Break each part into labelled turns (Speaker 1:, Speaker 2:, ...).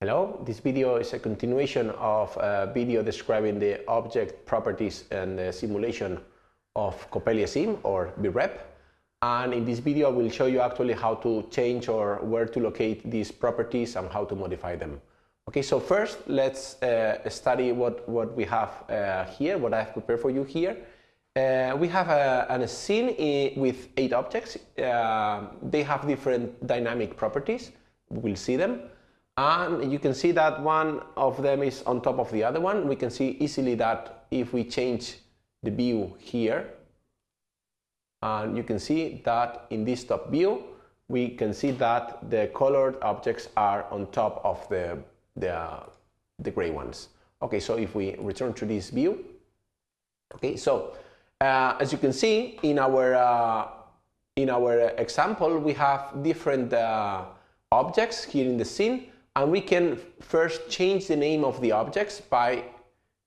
Speaker 1: Hello, this video is a continuation of a video describing the object properties and the simulation of CoppeliaSim or VREP. And in this video, I will show you actually how to change or where to locate these properties and how to modify them. Okay, so first let's uh, study what, what we have uh, here, what I've prepared for you here. Uh, we have a, a scene with eight objects. Uh, they have different dynamic properties. We'll see them. And you can see that one of them is on top of the other one. We can see easily that if we change the view here, and you can see that in this top view, we can see that the colored objects are on top of the, the, uh, the gray ones. Okay, so if we return to this view, okay, so uh, as you can see in our, uh, in our example, we have different uh, objects here in the scene and we can first change the name of the objects by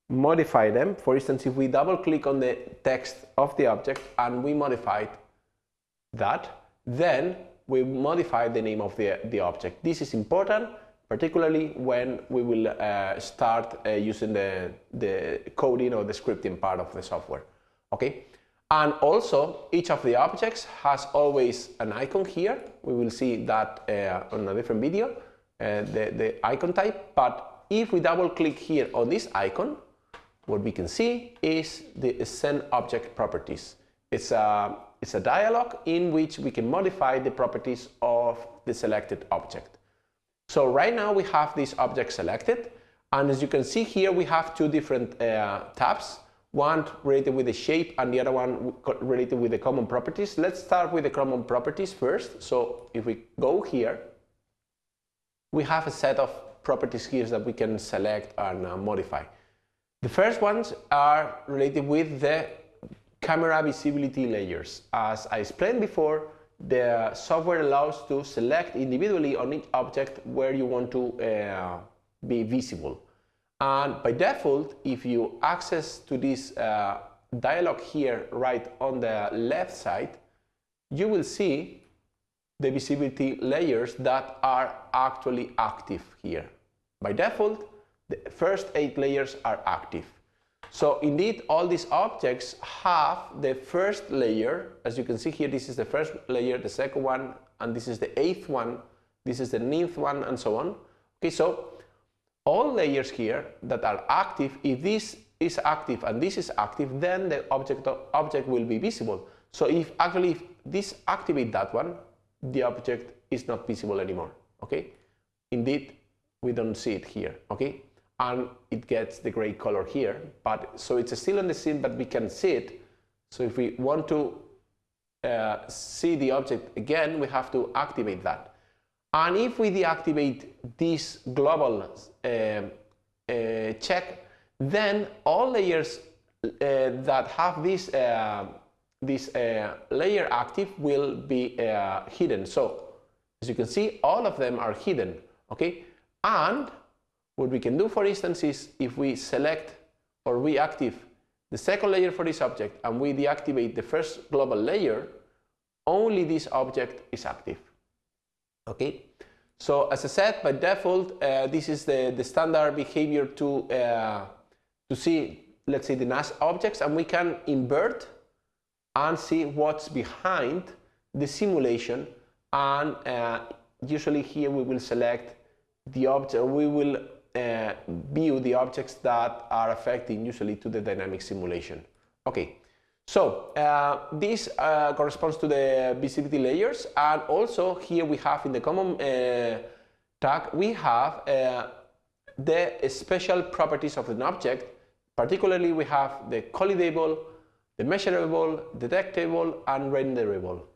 Speaker 1: modify them. For instance, if we double click on the text of the object and we modify that, then we modify the name of the, the object. This is important, particularly when we will uh, start uh, using the, the coding or the scripting part of the software. Okay, and also each of the objects has always an icon here. We will see that uh, on a different video uh, the, the icon type, but if we double click here on this icon, what we can see is the scene object properties. It's a, it's a dialog in which we can modify the properties of the selected object. So right now we have this object selected and as you can see here we have two different uh, tabs one related with the shape and the other one related with the common properties. Let's start with the common properties first. So if we go here we have a set of properties here that we can select and uh, modify. The first ones are related with the camera visibility layers. As I explained before, the software allows to select individually on each object where you want to uh, be visible. And by default, if you access to this uh, dialog here right on the left side, you will see the visibility layers that are actually active here. By default, the first eight layers are active. So indeed, all these objects have the first layer. As you can see here, this is the first layer, the second one, and this is the eighth one, this is the ninth one, and so on. Okay, so all layers here that are active, if this is active and this is active, then the object, object will be visible. So if actually if this activate that one, the object is not visible anymore okay? Indeed we don't see it here okay? And it gets the gray color here but so it's still on the scene but we can see it. So if we want to uh, see the object again we have to activate that. And if we deactivate this global uh, uh, check then all layers uh, that have this uh, this uh, layer active will be uh, hidden. So as you can see, all of them are hidden. Okay, and what we can do, for instance, is if we select or reactive the second layer for this object and we deactivate the first global layer, only this object is active. Okay, so as I said, by default, uh, this is the, the standard behavior to, uh, to see, let's say, the NAS objects, and we can invert and see what's behind the simulation. And uh, usually here we will select the object we will uh, view the objects that are affecting usually to the dynamic simulation. Okay. So uh, this uh, corresponds to the visibility layers. And also here we have in the common uh, tag we have uh, the special properties of an object. Particularly we have the collidable the measurable, detectable, and renderable.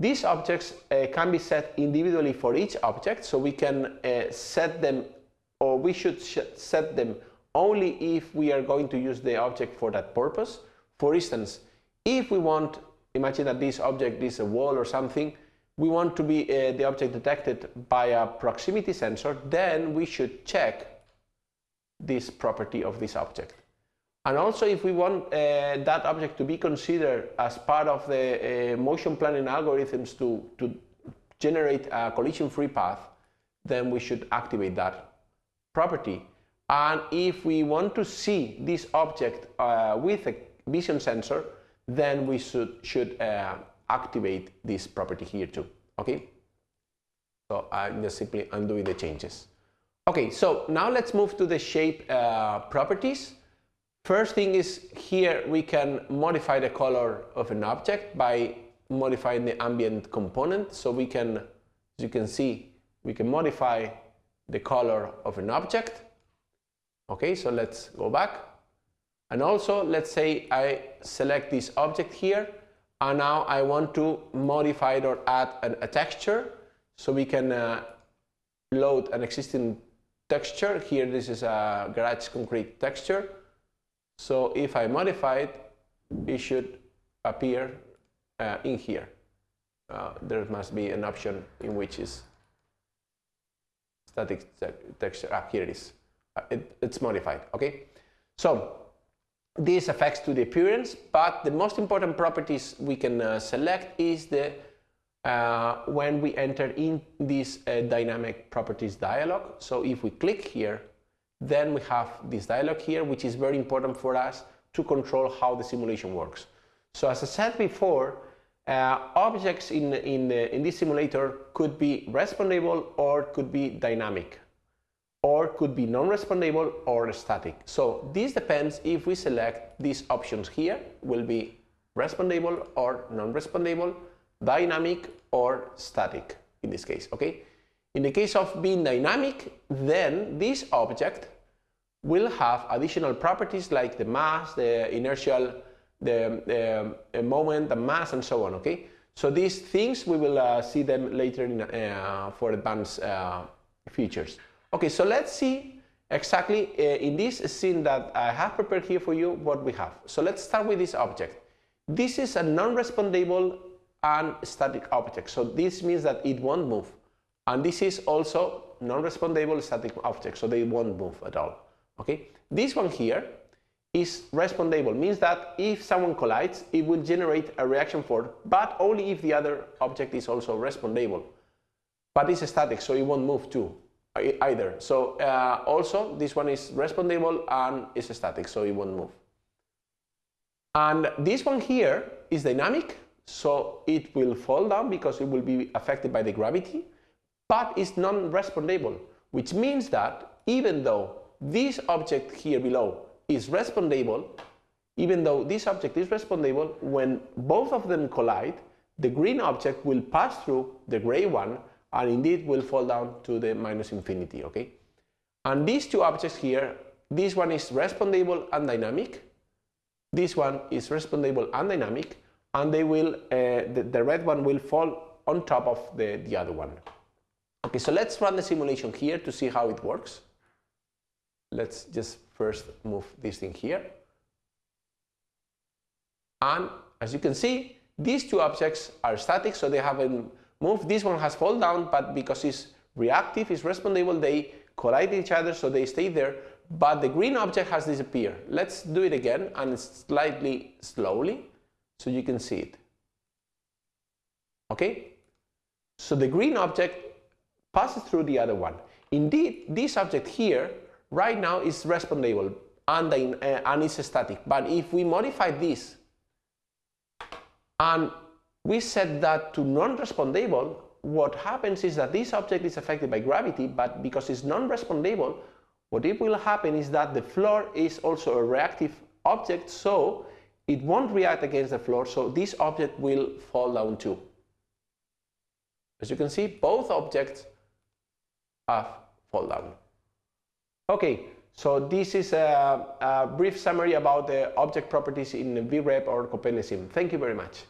Speaker 1: These objects uh, can be set individually for each object, so we can uh, set them, or we should set them only if we are going to use the object for that purpose. For instance, if we want, imagine that this object is a wall or something, we want to be uh, the object detected by a proximity sensor, then we should check this property of this object. And also if we want uh, that object to be considered as part of the uh, motion planning algorithms to, to generate a collision-free path, then we should activate that property. And if we want to see this object uh, with a vision sensor, then we should, should uh, activate this property here too, okay? So I'm just simply undoing the changes. Okay, so now let's move to the shape uh, properties. First thing is here we can modify the color of an object by modifying the ambient component. So we can, as you can see, we can modify the color of an object. Okay, so let's go back. And also, let's say I select this object here, and now I want to modify it or add an, a texture. So we can uh, load an existing texture. Here, this is a garage concrete texture. So if I modify it, it should appear uh, in here. Uh, there must be an option in which is static texture. Ah, here it is. Uh, it, it's modified. Okay. So this affects to the appearance, but the most important properties we can uh, select is the uh, when we enter in this uh, dynamic properties dialog. So if we click here, then we have this dialog here, which is very important for us to control how the simulation works. So as I said before, uh, objects in, in, in this simulator could be respondable or could be dynamic or could be non-respondable or static. So this depends if we select these options here will be respondable or non-respondable, dynamic or static in this case, okay? In the case of being dynamic, then this object will have additional properties like the mass, the inertial, the, the moment, the mass, and so on, okay? So these things, we will uh, see them later in, uh, for advanced uh, features. Okay, so let's see exactly uh, in this scene that I have prepared here for you what we have. So let's start with this object. This is a non-respondable and static object. So this means that it won't move. And this is also non-respondable static object, so they won't move at all. Okay, This one here is respondable, means that if someone collides, it will generate a reaction force, but only if the other object is also respondable. But it's static, so it won't move too either. So uh, also this one is respondable and is static, so it won't move. And this one here is dynamic, so it will fall down because it will be affected by the gravity, but it's non-respondable, which means that even though this object here below is respondable, even though this object is respondable, when both of them collide, the green object will pass through the gray one and indeed will fall down to the minus infinity, okay? And these two objects here, this one is respondable and dynamic, this one is respondable and dynamic, and they will, uh, the, the red one will fall on top of the, the other one. Okay, so let's run the simulation here to see how it works. Let's just first move this thing here. And as you can see, these two objects are static, so they haven't moved. This one has fallen down, but because it's reactive, it's respondable, they collide each other, so they stay there. But the green object has disappeared. Let's do it again, and slightly slowly, so you can see it. Okay? So the green object passes through the other one. Indeed, this object here right now is respondable and, uh, and is static. But if we modify this and we set that to non-respondable, what happens is that this object is affected by gravity, but because it's non-respondable, what it will happen is that the floor is also a reactive object, so it won't react against the floor, so this object will fall down too. As you can see, both objects fall down. Okay, so this is a, a brief summary about the object properties in VREP or CoppeliaSim. Thank you very much.